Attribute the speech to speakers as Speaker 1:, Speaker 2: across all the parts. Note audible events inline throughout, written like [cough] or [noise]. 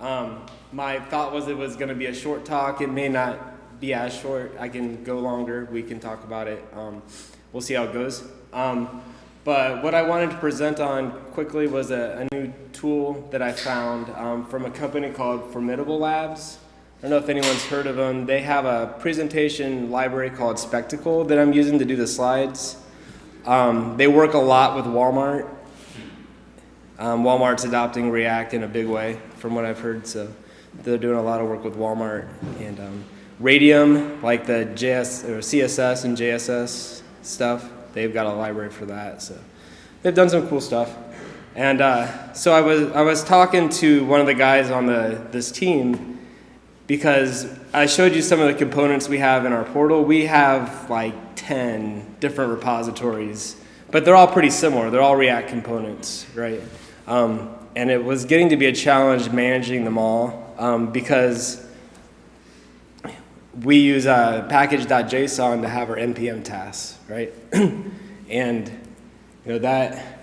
Speaker 1: Um, my thought was it was going to be a short talk. It may not be as short. I can go longer. We can talk about it. Um, we'll see how it goes. Um, but what I wanted to present on quickly was a, a new tool that I found um, from a company called Formidable Labs. I don't know if anyone's heard of them. They have a presentation library called Spectacle that I'm using to do the slides. Um, they work a lot with Walmart. Um, Walmart's adopting React in a big way, from what I've heard. So they're doing a lot of work with Walmart and um, Radium, like the JS or CSS and JSS stuff. They've got a library for that. So they've done some cool stuff. And uh, so I was I was talking to one of the guys on the this team because I showed you some of the components we have in our portal. We have like 10 different repositories, but they're all pretty similar. They're all React components, right? Um, and it was getting to be a challenge managing them all um, because we use uh, package.json to have our npm tasks, right? [clears throat] and you know that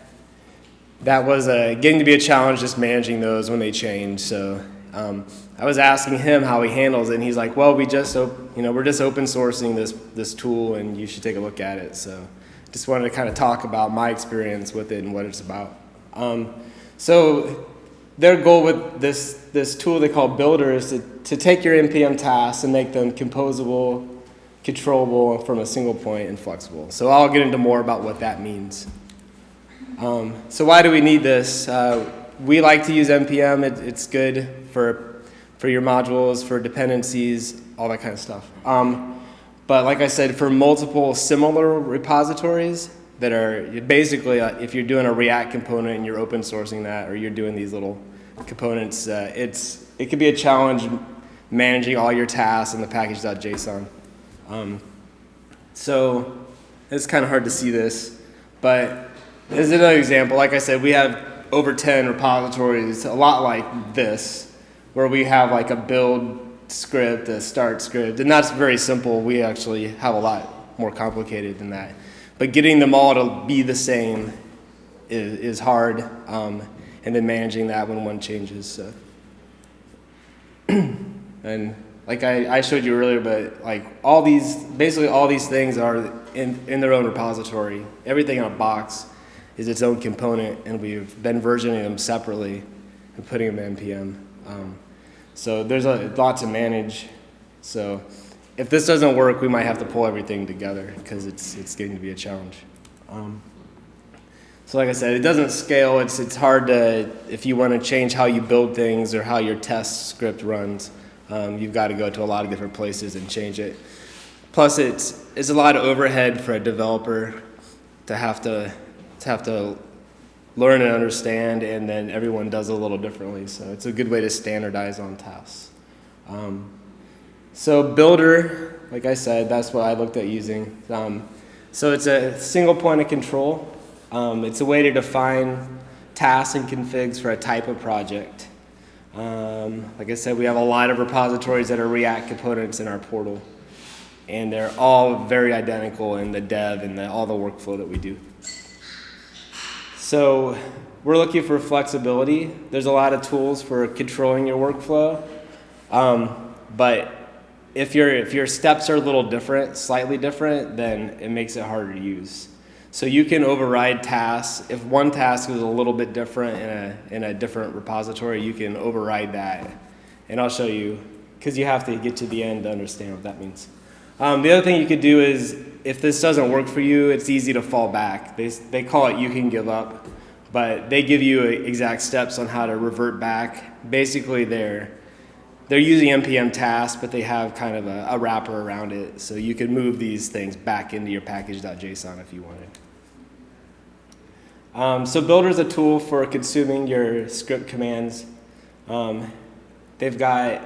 Speaker 1: that was uh, getting to be a challenge just managing those when they change. So um, I was asking him how he handles it, and he's like, "Well, we just you know we're just open sourcing this this tool, and you should take a look at it." So just wanted to kind of talk about my experience with it and what it's about. Um, so their goal with this, this tool they call Builder is to, to take your NPM tasks and make them composable, controllable from a single point and flexible. So I'll get into more about what that means. Um, so why do we need this? Uh, we like to use NPM. It, it's good for, for your modules, for dependencies, all that kind of stuff. Um, but like I said, for multiple similar repositories, that are basically, uh, if you're doing a React component and you're open sourcing that, or you're doing these little components, uh, it's, it could be a challenge managing all your tasks in the package.json. Um, so it's kind of hard to see this, but as another example, like I said, we have over 10 repositories, a lot like this, where we have like a build script, a start script, and that's very simple. We actually have a lot more complicated than that. But getting them all to be the same is, is hard, um, and then managing that when one changes. So. [clears throat] and like I, I showed you earlier, but like all these, basically all these things are in, in their own repository. Everything in a box is its own component, and we've been versioning them separately and putting them in NPM. Um, so there's a lot to manage. So if this doesn't work, we might have to pull everything together because it's, it's getting to be a challenge. Um, so like I said, it doesn't scale. It's, it's hard to, if you want to change how you build things or how your test script runs, um, you've got to go to a lot of different places and change it. Plus, it's, it's a lot of overhead for a developer to have to, to have to learn and understand, and then everyone does a little differently. So it's a good way to standardize on tasks. Um, so Builder, like I said, that's what I looked at using. Um, so it's a single point of control. Um, it's a way to define tasks and configs for a type of project. Um, like I said, we have a lot of repositories that are React components in our portal. And they're all very identical in the dev and the, all the workflow that we do. So we're looking for flexibility. There's a lot of tools for controlling your workflow. Um, but if your if your steps are a little different, slightly different, then it makes it harder to use. So you can override tasks. If one task is a little bit different in a in a different repository, you can override that. And I'll show you because you have to get to the end to understand what that means. Um, the other thing you could do is if this doesn't work for you, it's easy to fall back. They, they call it you can give up, but they give you exact steps on how to revert back. Basically, they're they're using npm tasks, but they have kind of a, a, wrapper around it. So you could move these things back into your package.json if you wanted. Um, so Builder is a tool for consuming your script commands. Um, they've got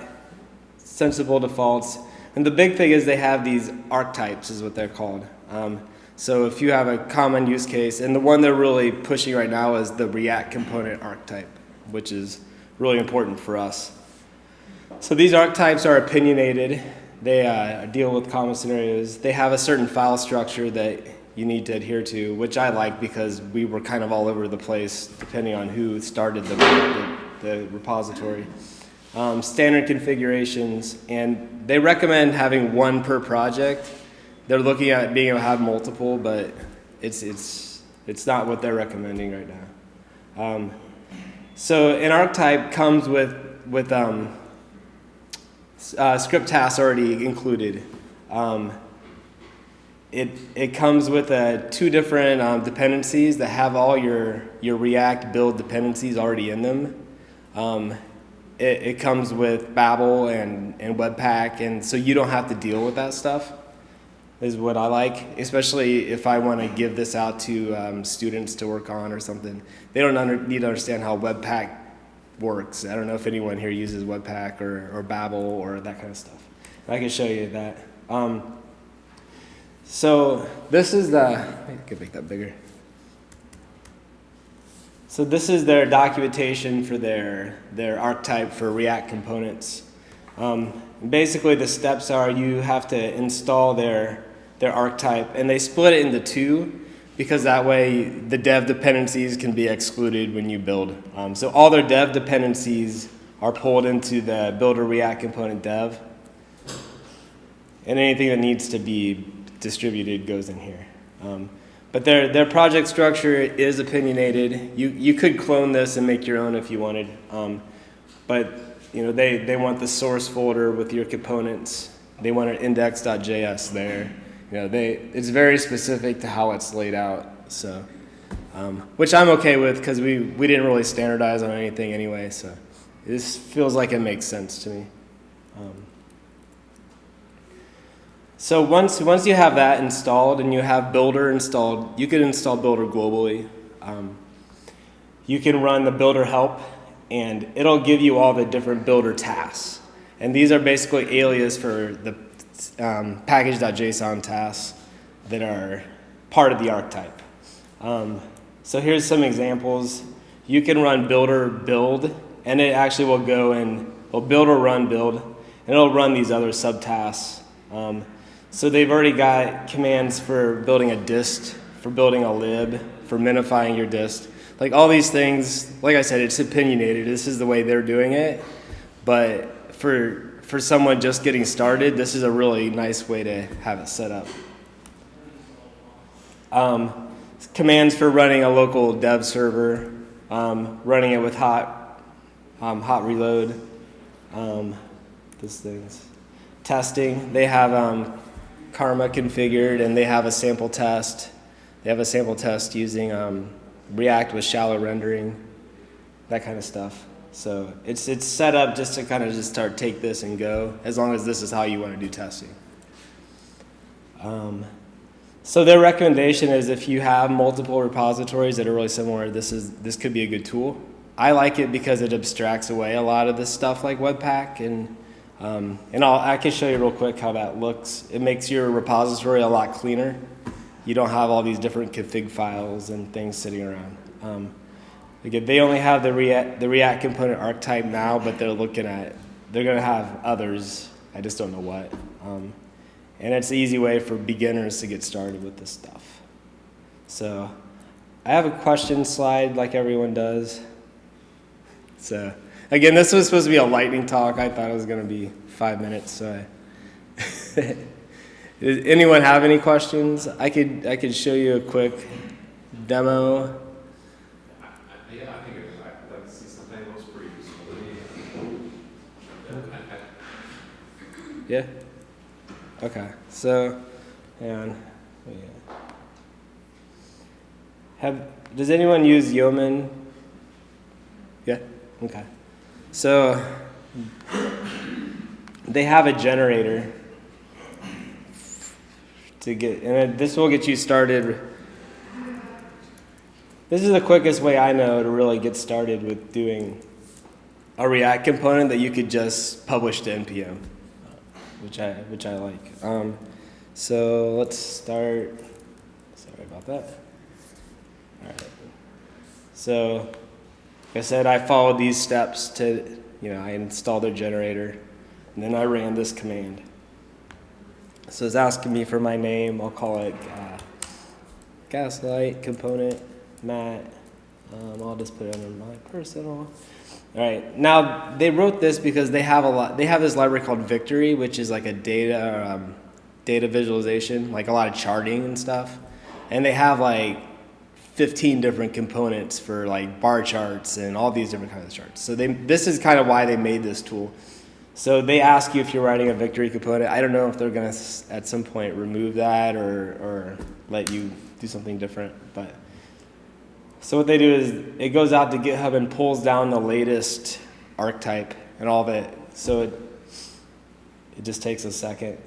Speaker 1: sensible defaults. And the big thing is they have these archetypes is what they're called. Um, so if you have a common use case, and the one they're really pushing right now is the React component archetype, which is really important for us. So these archetypes are opinionated. They uh, deal with common scenarios. They have a certain file structure that you need to adhere to, which I like because we were kind of all over the place depending on who started the, the, the repository. um, standard configurations, and they recommend having one per project. They're looking at being able to have multiple, but it's it's it's not what they're recommending right now. Um, so an archetype comes with with um, uh, script tasks already included. Um, it, it comes with uh, two different um, dependencies that have all your, your React build dependencies already in them. Um, it, it comes with Babel and, and Webpack, and so you don't have to deal with that stuff, is what I like, especially if I want to give this out to um, students to work on or something. They don't under, need to understand how Webpack works. I don't know if anyone here uses Webpack or, or Babel or that kind of stuff. I can show you that. Um, so this is the, I could make that bigger. So this is their documentation for their, their archetype for React components. Um, basically the steps are you have to install their, their archetype and they split it into two because that way the dev dependencies can be excluded when you build. Um, so all their dev dependencies are pulled into the builder React component dev and anything that needs to be distributed goes in here. Um, but their, their project structure is opinionated. You, you could clone this and make your own if you wanted. Um, but you know, they, they want the source folder with your components. They want an index.js there. You know, they, it's very specific to how it's laid out. So, um, which I'm okay with because we, we didn't really standardize on anything anyway. So this feels like it makes sense to me. Um, so once, once you have that installed and you have Builder installed, you can install Builder globally. Um, you can run the Builder help and it'll give you all the different Builder tasks. And these are basically alias for the um, package.json tasks that are part of the archetype. Um, so here's some examples. You can run builder build, and it actually will go and will builder run build, and it'll run these other subtasks. Um, so they've already got commands for building a dist, for building a lib, for minifying your dist. Like all these things, like I said, it's opinionated. This is the way they're doing it. But for, for someone just getting started, this is a really nice way to have it set up. Um, commands for running a local dev server, um, running it with hot, um, hot reload, um, those things. Testing, they have um, Karma configured and they have a sample test. They have a sample test using um, React with shallow rendering, that kind of stuff. So it's, it's set up just to kind of just start take this and go, as long as this is how you want to do testing. Um, so their recommendation is if you have multiple repositories that are really similar, this, is, this could be a good tool. I like it because it abstracts away a lot of this stuff like Webpack and um, and I'll, I can show you real quick how that looks. It makes your repository a lot cleaner. You don't have all these different config files and things sitting around. Um, again, they only have the React, the React component archetype now, but they're looking at, they're going to have others. I just don't know what. Um, and it's an easy way for beginners to get started with this stuff. So I have a question slide like everyone does. So. Again, this was supposed to be a lightning talk. I thought it was going to be five minutes. So Does [laughs] anyone have any questions? I could I could show you a quick demo.
Speaker 2: Yeah, I think it, I, like, see something that looks pretty useful.
Speaker 1: Yeah. Okay. So, and oh, yeah. Have does anyone use Yeoman? Yeah. Okay. So they have a generator to get, and this will get you started. This is the quickest way I know to really get started with doing a React component that you could just publish to npm, which I which I like. Um, so let's start. Sorry about that. All right. So like I said, I followed these steps to, you know, I installed their generator, and then I ran this command. So it's asking me for my name. I'll call it uh, gaslight component Matt. Um, I'll just put it under my personal. All right. Now they wrote this because they have a lot. They have this library called Victory, which is like a data um, data visualization, like a lot of charting and stuff. And they have like 15 different components for like bar charts and all these different kinds of charts. So they this is kind of why they made this tool. So they ask you if you're writing a Victory component. I don't know if they're gonna at some point remove that or or let you do something different, but. So what they do is it goes out to GitHub and pulls down the latest archetype and all of it. So it it just takes a second.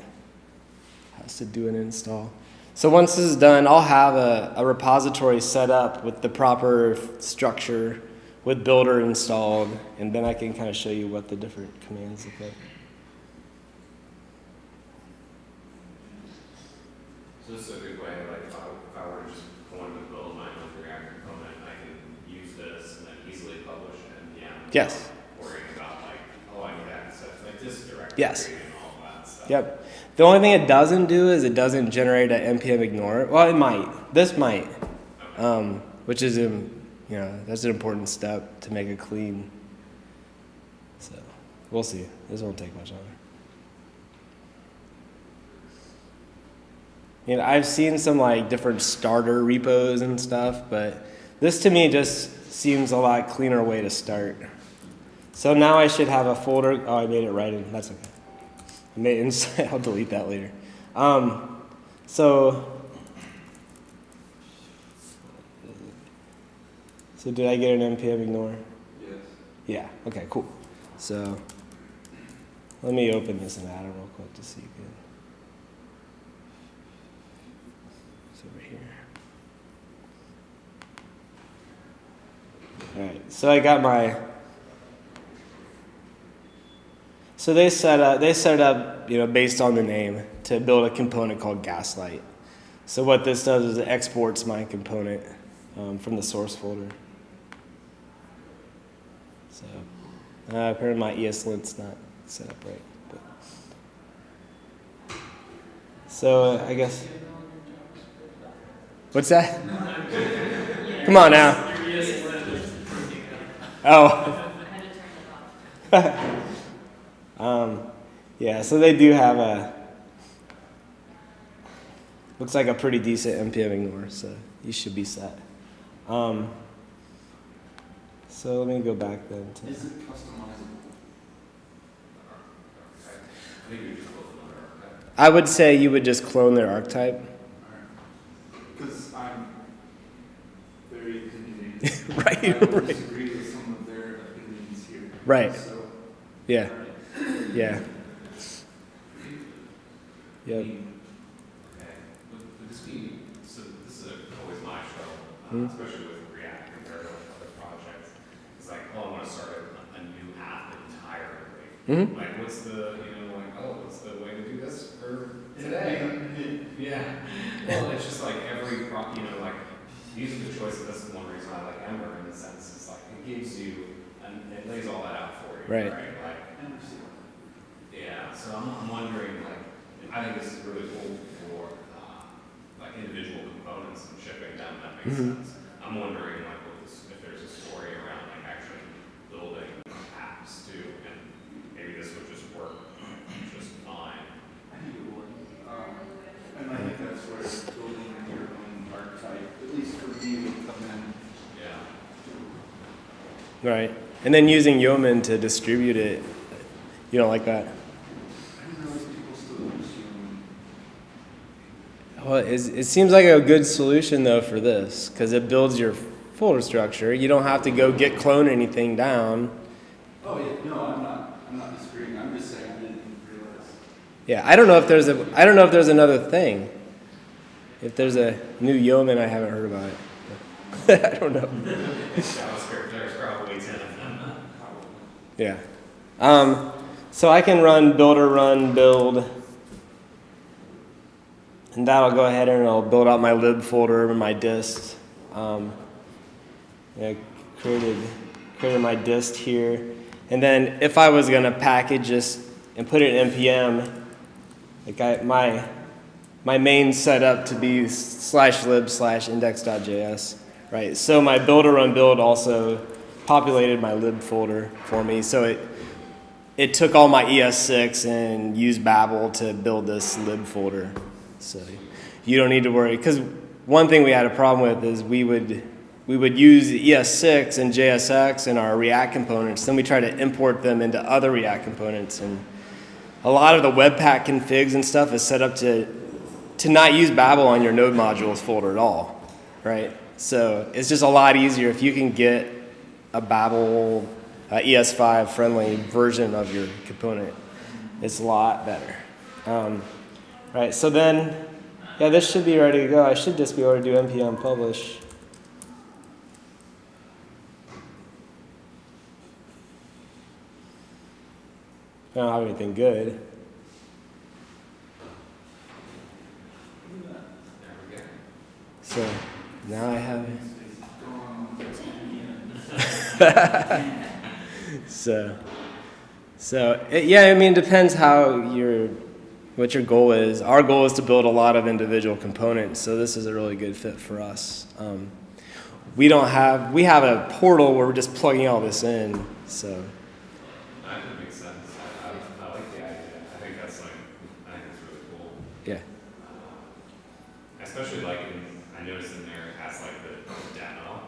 Speaker 1: Has to do an install. So once this is done, I'll have a, a repository set up with the proper structure, with Builder installed, and then I can kind of show you what the different commands look like.
Speaker 2: So this is a good way, like, if I, if I were to just want to build my own React component, I can use this and then easily publish and, yeah.
Speaker 1: Yes.
Speaker 2: Worrying about like, oh, I need to access like this directory.
Speaker 1: Yes.
Speaker 2: And all that stuff.
Speaker 1: Yep. The only thing it doesn't do is it doesn't generate an npm ignore. Well, it might. This might, um, which is um, you know that's an important step to make it clean. So we'll see. This won't take much longer. You know, I've seen some like different starter repos and stuff, but this to me just seems a lot cleaner way to start. So now I should have a folder. Oh, I made it right in. That's okay. I made inside. [laughs] I'll delete that later. Um, so, so did I get an npm ignore?
Speaker 2: Yes.
Speaker 1: Yeah. Okay. Cool. So, let me open this and add it real quick to see good. It's over here. All right. So I got my. So they set up they set up you know based on the name to build a component called Gaslight. So what this does is it exports my component um, from the source folder. So uh, apparently my ESLint's not set up right. But. So uh, I guess. What's that? Come on now. Oh. [laughs] yeah, so they do have a. Looks like a pretty decent npm ignore, so you should be set. Um, so let me go back then to.
Speaker 3: Is it customizable?
Speaker 2: I think you just built another archetype.
Speaker 1: I would say you would just clone their archetype.
Speaker 3: Because I'm very opinionated. [laughs]
Speaker 1: right, right.
Speaker 3: disagree with some of their opinions here.
Speaker 1: Right.
Speaker 3: So,
Speaker 1: Yeah. Yeah. Yep.
Speaker 2: Okay, would, would this be, so this is always my struggle, uh,
Speaker 1: Hmm.
Speaker 2: especially with React compared to other projects. It's like, oh, I wanna start a, a new app entirely.
Speaker 1: hmm
Speaker 2: Like, what's the, you know, like, oh, what's the way to do this for today? [laughs] Yeah. Well, it's just like every, pro- you know, like, musical choice, that's the one reason I like Ember in the sense, it's like, it gives you, and it lays all that out for you,
Speaker 1: Right.
Speaker 2: right? Like, yeah, so I'm, I'm wondering, like, I think this is really cool for, uh, like individual components and shipping them, that makes
Speaker 1: Mhm.
Speaker 2: sense. I'm wondering, like, what this, if there's a story around, like, actually building apps too, and maybe this would just work just fine.
Speaker 3: I think it would. Um, and I think that's where building your own archetype, at least for me, would come in.
Speaker 2: Yeah.
Speaker 1: Right. And then using Yeoman to distribute it. You don't like that?
Speaker 3: I didn't realize people still use Yeoman.
Speaker 1: Well, it seems like a good solution though for this because it builds your folder structure. You don't have to go git clone anything down.
Speaker 3: Oh, yeah, no, I'm not, I'm not disagreeing, I'm just saying I didn't realize.
Speaker 1: Yeah, I don't know if there's a I don't know if there's another thing. If there's a new Yeoman, I haven't heard about it. [laughs] I don't know.
Speaker 2: JavaScript, there's probably ten of them.
Speaker 1: Yeah. Um, so I can run builder run build, and that'll go ahead and it'll build out my lib folder and my dist. Um, yeah, created created my dist here, and then if I was gonna package this and put it in npm, like I, my my main setup to be slash lib slash index.js, right? So my builder run build also populated my lib folder for me. So it it took all my ES6 and used Babel to build this lib folder. So you don't need to worry because one thing we had a problem with is we would we would use ES6 and JSX in our React components. Then we try to import them into other React components, and a lot of the Webpack configs and stuff is set up to to not use Babel on your node modules folder at all, right? So it's just a lot easier if you can get a Babel uh, ES5 friendly version of your component. It's a lot better. Um, right, so then, yeah, this should be ready to go. I should just be able to do npm publish. I don't have anything good. So now I have it. [laughs] so so it, yeah i mean it depends how your what your goal is our goal is to build a lot of individual components so this is a really good fit for us um, we don't have we have a portal where we're just plugging all this in so
Speaker 2: That could sense. I, I, I like the idea. I think that's like, I think that's really cool.
Speaker 1: yeah
Speaker 2: Especially like, in, I noticed in there it has like the demo.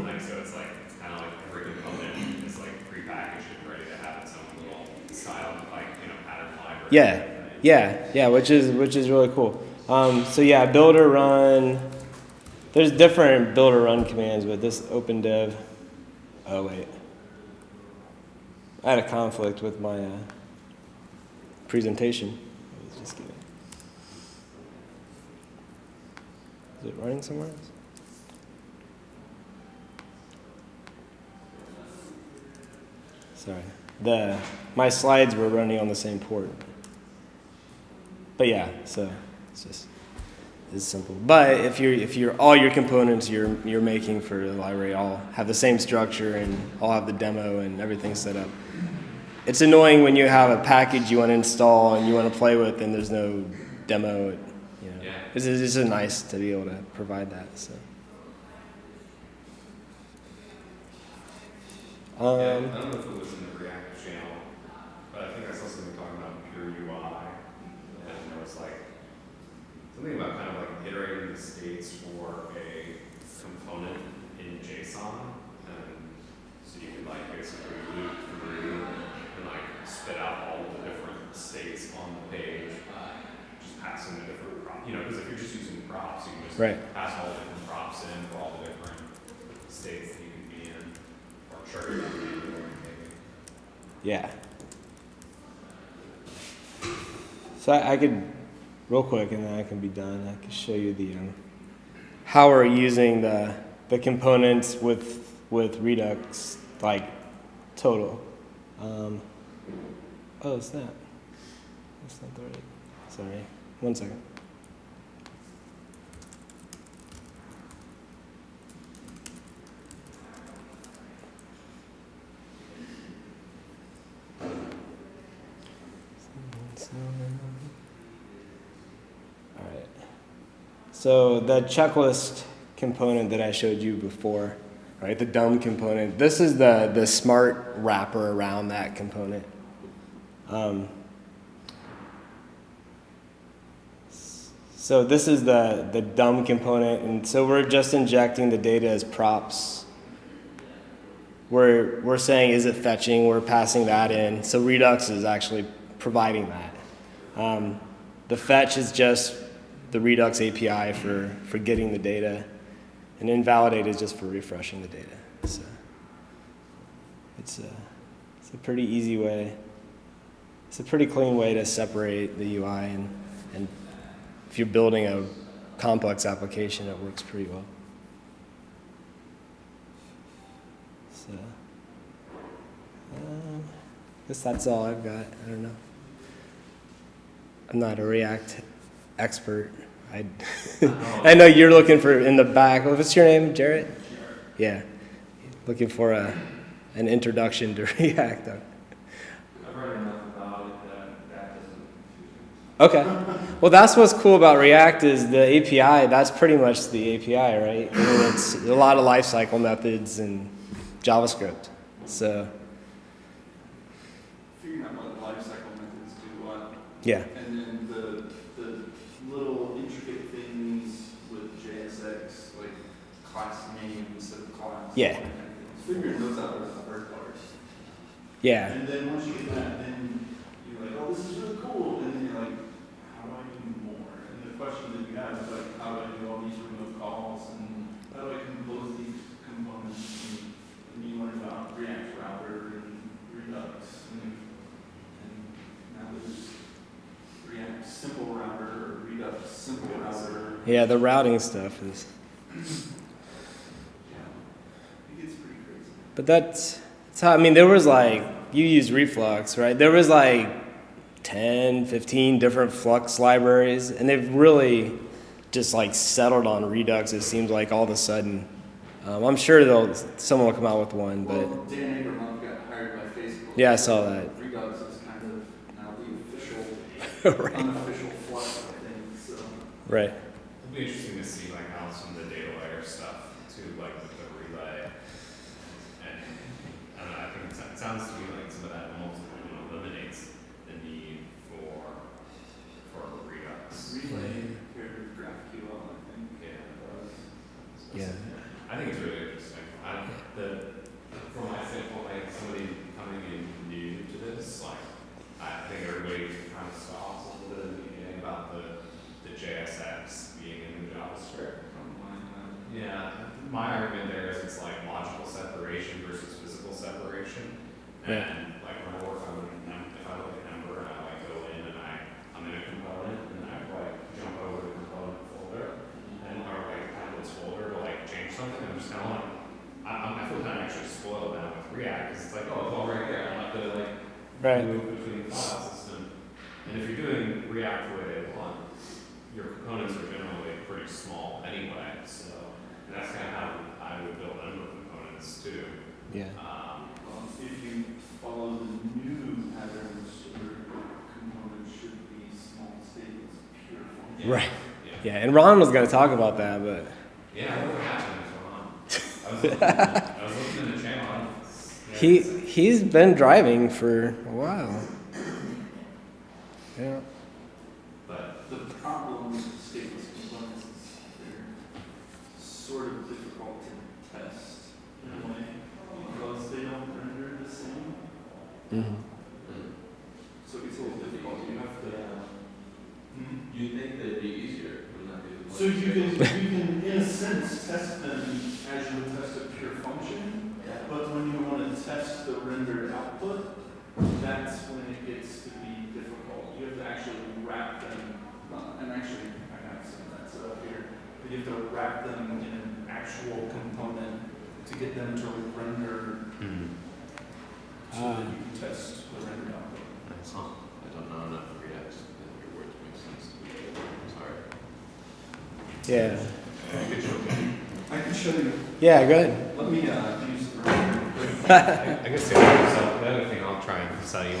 Speaker 1: Mhm.
Speaker 2: Like, so it's like, kind of like every component is like prepackaged and ready to have its own little style, like, you know, pattern library.
Speaker 1: yeah yeah yeah which is which is really cool. Um, so yeah builder run. There's different builder run commands but this open dev. Oh wait. I had a conflict with my uh, presentation. Just kidding. is it running somewhere else? Sorry. The my slides were running on the same port but yeah, so it's just it's simple. But if you're if you're all your components you're you're making for the library all have the same structure and all have the demo and everything set up. It's annoying when you have a package you want to install and you want to play with and there's no demo. You know,
Speaker 2: Yeah.
Speaker 1: it's, it's just nice to be able to provide that. So.
Speaker 2: Yeah,
Speaker 1: Um,
Speaker 2: I don't know if it was in the React channel, but I think I saw something talking about pure UI. And there was like, something about kind of like iterating the states for a component in JSON. And so you could like basically loop through and like spit out all the different states on the page. Uh, just passing the different props, you know, because if you're just using props, you can just
Speaker 1: Right.
Speaker 2: pass all the different props in for all the different states that you can be in. Or trigger them maybe.
Speaker 1: Yeah. So I, I could, real quick, and then I can be done. I can show you the um, how we're using the the components with with Redux, like total. Um, oh, it's that. That's not the right. Sorry. One second. All right. So the checklist component that I showed you before, right? The dumb component. This is the the smart wrapper around that component. Um, so this is the the dumb component, and so we're just injecting the data as props. We're we're saying is it fetching? We're passing that in. So Redux is actually providing that. Um, the fetch is just the Redux API for, for getting the data, and invalidate is just for refreshing the data. So it's a, it's a pretty easy way. It's a pretty clean way to separate the UI, and, and if you're building a complex application, it works pretty well. So, um, I guess that's all I've got. I don't know. I'm not a React expert. I, [laughs] I know you're looking for in the back. What's your name, Jarrett? Yeah, looking for a an introduction to [laughs] React.
Speaker 3: I've read enough about it that that doesn't confuse me.
Speaker 1: Okay. Well, that's what's cool about React is the API. That's pretty much the API, right? I mean, it's a lot of lifecycle methods and JavaScript. So
Speaker 3: Figuring out what life cycle methods do what,
Speaker 1: yeah,
Speaker 3: and then the, the little intricate things with JSX, like class name instead of class.
Speaker 1: Yeah.
Speaker 3: Figuring those out are the hard part.
Speaker 1: yeah,
Speaker 3: And then once you get that, then you're like, oh, this is really cool, and then you're like, how do I do more? And the question that you have is like, how do I do all these remote calls, and how do I compose these components? And and you learn about React Router and Redux, and, and now there's React Simple Router, or Redux Simple Router.
Speaker 1: yeah. The routing stuff is.
Speaker 3: Yeah, it gets pretty crazy.
Speaker 1: But that's, that's how, I mean, there was like, you use Reflux, right? There was like 10, 15 different Flux libraries, and they've really just like settled on Redux, it seems like all of a sudden. Um, I'm sure they'll, someone will come out with one, but
Speaker 3: Well, Dan Abramov got hired by Facebook.
Speaker 1: Yeah, I saw that.
Speaker 3: Redux is kind of now the official, [laughs]
Speaker 1: right.
Speaker 3: unofficial Flux, I think, so.
Speaker 1: Right.
Speaker 2: It'll be interesting to see like how some of the data layer stuff too, like with the relay. And, I don't know, I think it sou- it sounds to me like some of that almost eliminates the need for, for Redux.
Speaker 3: Relay paired with GraphQL, I think.
Speaker 2: Yeah.
Speaker 1: Yeah.
Speaker 2: I think it's really interesting. I, the, from my standpoint, like somebody coming in new to this, like, I think everybody kind of scoffs a little bit in the beginning about the, the JSX being in the JavaScript.
Speaker 3: From mine, uh,
Speaker 2: Yeah, my argument there is it's like logical separation versus physical separation.
Speaker 1: Yeah.
Speaker 2: And like when I work on, Em- if I look at Ember and I like go in and I, I'm in a component and I like jump over the component folder and or like of this folder to like change something, I'm just kind of like, I, I'm, I feel kind of actually spoiled now with React because it's like, oh, it's all right there. I don't have to like
Speaker 1: Right.
Speaker 2: move between file system. And if you're doing React the way they want, your components are generally pretty small anyway, so, and that's kind of how I would build Ember components too.
Speaker 1: Yeah.
Speaker 2: Um,
Speaker 3: Well, if you follow the new patterns, your components should be small statements, pure function.
Speaker 2: yeah,
Speaker 1: Right.
Speaker 2: Yeah,
Speaker 1: Yeah. And Ron was going to talk about that, but
Speaker 2: yeah, what happened is wrong. I was looking, I was looking in the channel. Yeah,
Speaker 1: he, he's been driving for a while. Yeah.
Speaker 2: But,
Speaker 3: The problem with stateless components is they're sort of difficult to test in a way, because they don't render the same.
Speaker 1: Hmm
Speaker 3: So it's a little difficult, you have to. Hmm?
Speaker 4: You think they'd be easier, wouldn't that be
Speaker 3: So you can, you can, in a sense, test them as you would test a pure function, but when you want to test the rendered output, that's when it gets to be difficult. You have to actually wrap them, uh, and actually, I have some of that set up here, but you have to wrap them in an actual component to get them to render so
Speaker 1: Ah.
Speaker 3: That you can test the rendered output.
Speaker 4: I don't know enough React to get your words make sense to me. Sorry.
Speaker 1: Yeah.
Speaker 2: I could show you.
Speaker 3: I can show you,
Speaker 1: Yeah, go ahead.
Speaker 3: let me, uh, use the. [laughs]
Speaker 2: I I guess the other, so the other thing I'll try and sell you